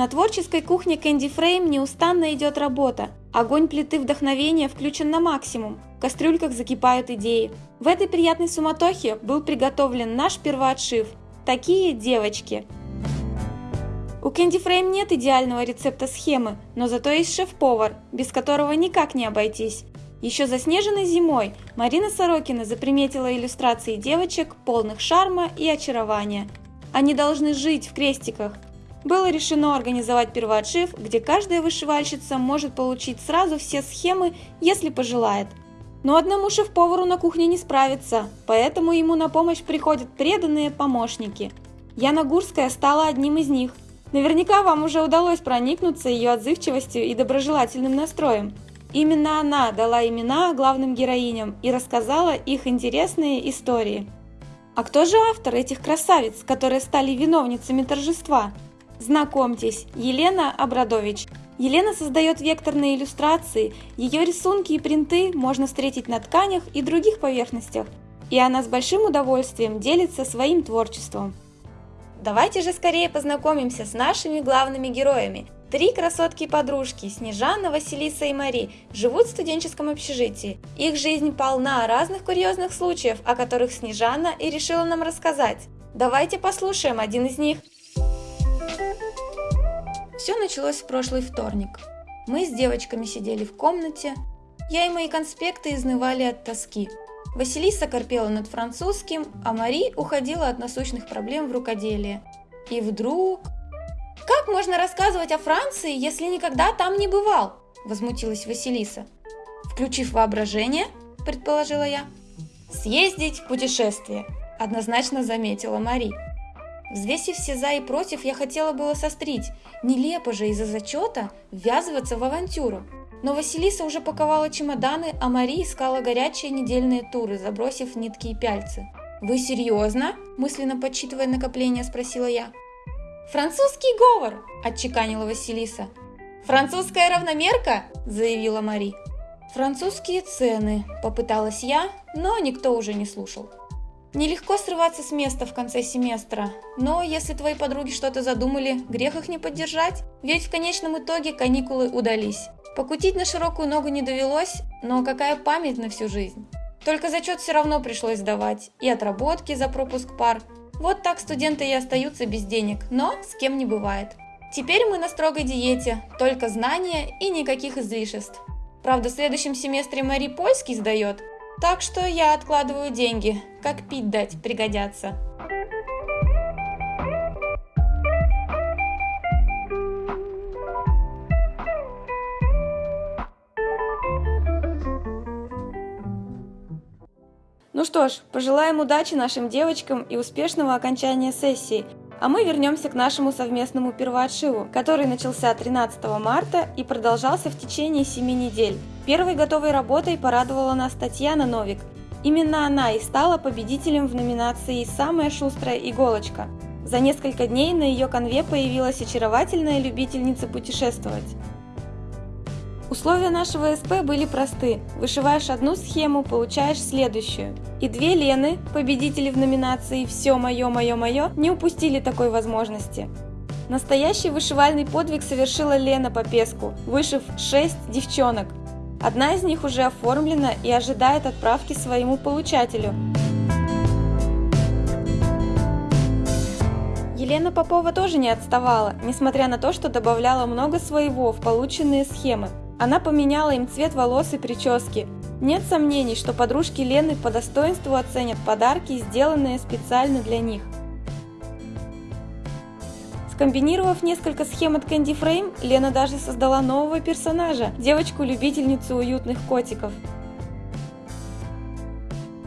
На творческой кухне Candy Frame неустанно идет работа. Огонь плиты вдохновения включен на максимум. В кастрюльках закипают идеи. В этой приятной суматохе был приготовлен наш первоотшив. Такие девочки. У Candy Frame нет идеального рецепта схемы, но зато есть шеф-повар, без которого никак не обойтись. Еще заснеженной зимой Марина Сорокина заприметила иллюстрации девочек, полных шарма и очарования. Они должны жить в крестиках, было решено организовать первоотшив, где каждая вышивальщица может получить сразу все схемы, если пожелает. Но одному шеф-повару на кухне не справиться, поэтому ему на помощь приходят преданные помощники. Яна Гурская стала одним из них. Наверняка вам уже удалось проникнуться ее отзывчивостью и доброжелательным настроем. Именно она дала имена главным героиням и рассказала их интересные истории. А кто же автор этих красавиц, которые стали виновницами торжества? Знакомьтесь, Елена Абрадович. Елена создает векторные иллюстрации, ее рисунки и принты можно встретить на тканях и других поверхностях, и она с большим удовольствием делится своим творчеством. Давайте же скорее познакомимся с нашими главными героями. Три красотки-подружки, Снежана, Василиса и Мари, живут в студенческом общежитии. Их жизнь полна разных курьезных случаев, о которых Снежана и решила нам рассказать. Давайте послушаем один из них. Все началось в прошлый вторник. Мы с девочками сидели в комнате. Я и мои конспекты изнывали от тоски. Василиса корпела над французским, а Мари уходила от насущных проблем в рукоделие. И вдруг... «Как можно рассказывать о Франции, если никогда там не бывал?» – возмутилась Василиса. «Включив воображение», – предположила я. «Съездить в путешествие», – однозначно заметила Мари. Взвесив все за и против, я хотела было сострить. Нелепо же из-за зачета ввязываться в авантюру. Но Василиса уже паковала чемоданы, а Мари искала горячие недельные туры, забросив нитки и пяльцы. «Вы серьезно?» – мысленно подсчитывая накопление, спросила я. «Французский говор!» – отчеканила Василиса. «Французская равномерка?» – заявила Мари. «Французские цены», – попыталась я, но никто уже не слушал. Нелегко срываться с места в конце семестра, но если твои подруги что-то задумали, грех их не поддержать, ведь в конечном итоге каникулы удались. Покутить на широкую ногу не довелось, но какая память на всю жизнь. Только зачет все равно пришлось сдавать, и отработки за пропуск пар. Вот так студенты и остаются без денег, но с кем не бывает. Теперь мы на строгой диете, только знания и никаких излишеств. Правда, в следующем семестре Мари польский сдает, так что я откладываю деньги, как пить дать пригодятся. Ну что ж, пожелаем удачи нашим девочкам и успешного окончания сессии, а мы вернемся к нашему совместному первоотшиву, который начался 13 марта и продолжался в течение 7 недель. Первой готовой работой порадовала нас Татьяна Новик. Именно она и стала победителем в номинации «Самая шустрая иголочка». За несколько дней на ее конве появилась очаровательная любительница путешествовать. Условия нашего СП были просты. Вышиваешь одну схему, получаешь следующую. И две Лены, победители в номинации «Все мое, мое, мое», не упустили такой возможности. Настоящий вышивальный подвиг совершила Лена Попеску, вышив 6 девчонок. Одна из них уже оформлена и ожидает отправки своему получателю. Елена Попова тоже не отставала, несмотря на то, что добавляла много своего в полученные схемы. Она поменяла им цвет волос и прически. Нет сомнений, что подружки Лены по достоинству оценят подарки, сделанные специально для них. Скомбинировав несколько схем от Candy Frame, Лена даже создала нового персонажа – девочку-любительницу уютных котиков.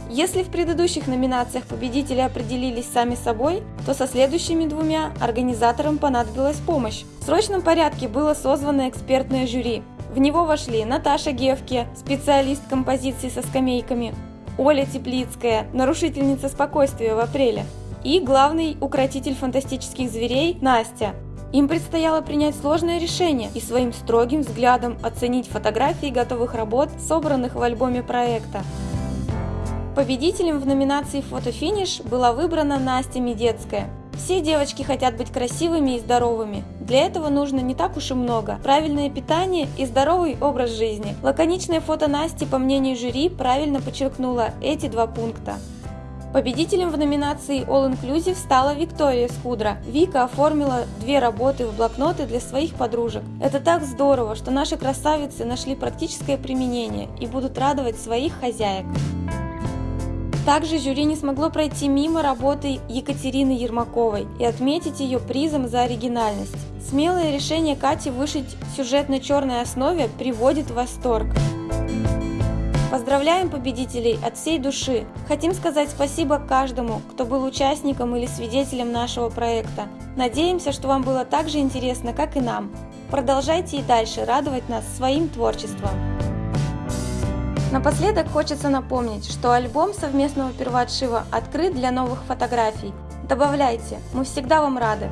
Если в предыдущих номинациях победители определились сами собой, то со следующими двумя организаторам понадобилась помощь. В срочном порядке было созвано экспертное жюри. В него вошли Наташа Гевке, специалист композиции со скамейками, Оля Теплицкая, нарушительница спокойствия в апреле, и главный укротитель фантастических зверей Настя. Им предстояло принять сложное решение и своим строгим взглядом оценить фотографии готовых работ, собранных в альбоме проекта. Победителем в номинации «Фотофиниш» была выбрана Настя Медецкая. Все девочки хотят быть красивыми и здоровыми. Для этого нужно не так уж и много. Правильное питание и здоровый образ жизни. Лаконичное фото Насти, по мнению жюри, правильно подчеркнуло эти два пункта. Победителем в номинации All Inclusive стала Виктория Скудра. Вика оформила две работы в блокноты для своих подружек. Это так здорово, что наши красавицы нашли практическое применение и будут радовать своих хозяек. Также жюри не смогло пройти мимо работы Екатерины Ермаковой и отметить ее призом за оригинальность. Смелое решение Кати вышить сюжет на черной основе приводит в восторг. Поздравляем победителей от всей души! Хотим сказать спасибо каждому, кто был участником или свидетелем нашего проекта. Надеемся, что вам было так же интересно, как и нам. Продолжайте и дальше радовать нас своим творчеством. Напоследок хочется напомнить, что альбом совместного первоотшива открыт для новых фотографий. Добавляйте, мы всегда вам рады!